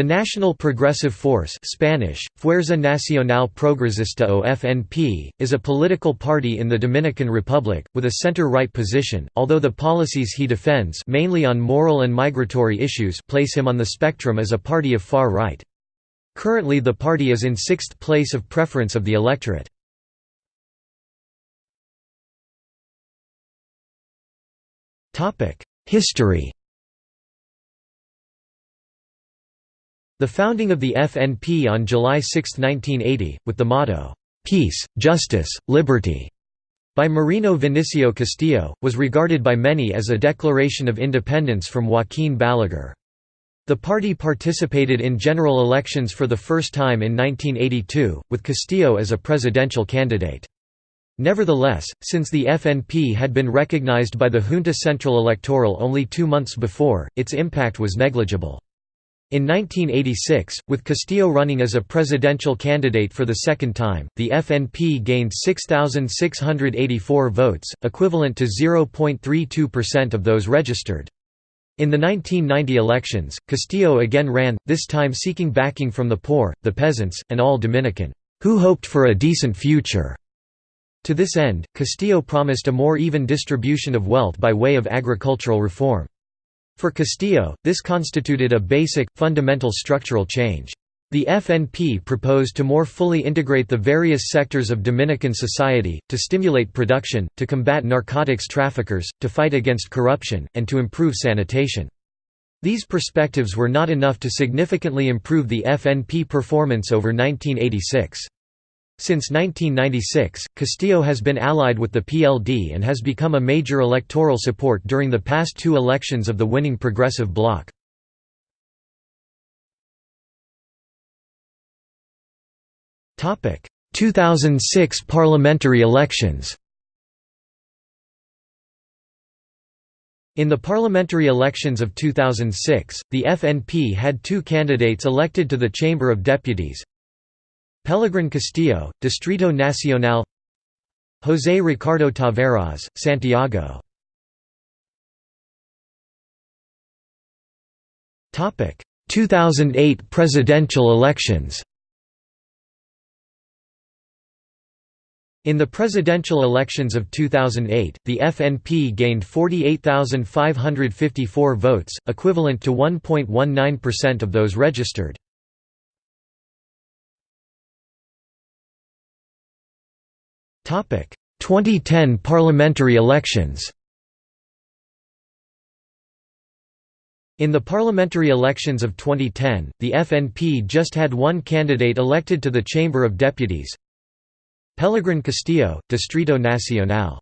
The National Progressive Force Spanish, Fuerza Nacional Progresista o FNP, is a political party in the Dominican Republic, with a center-right position, although the policies he defends mainly on moral and migratory issues place him on the spectrum as a party of far right. Currently the party is in sixth place of preference of the electorate. History The founding of the FNP on July 6, 1980, with the motto, "'Peace, Justice, Liberty' by Marino Vinicio Castillo, was regarded by many as a declaration of independence from Joaquín Balaguer. The party participated in general elections for the first time in 1982, with Castillo as a presidential candidate. Nevertheless, since the FNP had been recognized by the Junta Central Electoral only two months before, its impact was negligible. In 1986, with Castillo running as a presidential candidate for the second time, the FNP gained 6,684 votes, equivalent to 0.32% of those registered. In the 1990 elections, Castillo again ran, this time seeking backing from the poor, the peasants, and all Dominican, who hoped for a decent future. To this end, Castillo promised a more even distribution of wealth by way of agricultural reform. For Castillo, this constituted a basic, fundamental structural change. The FNP proposed to more fully integrate the various sectors of Dominican society, to stimulate production, to combat narcotics traffickers, to fight against corruption, and to improve sanitation. These perspectives were not enough to significantly improve the FNP performance over 1986. Since 1996, Castillo has been allied with the PLD and has become a major electoral support during the past two elections of the winning Progressive Bloc. Topic: 2006 parliamentary elections. In the parliamentary elections of 2006, the FNP had two candidates elected to the Chamber of Deputies, Pelegrin Castillo, Distrito Nacional. José Ricardo Taveras, Santiago. Topic. 2008 presidential elections. In the presidential elections of 2008, the FNP gained 48,554 votes, equivalent to 1.19% of those registered. 2010 parliamentary elections In the parliamentary elections of 2010, the FNP just had one candidate elected to the Chamber of Deputies. Pelegrin Castillo, Distrito Nacional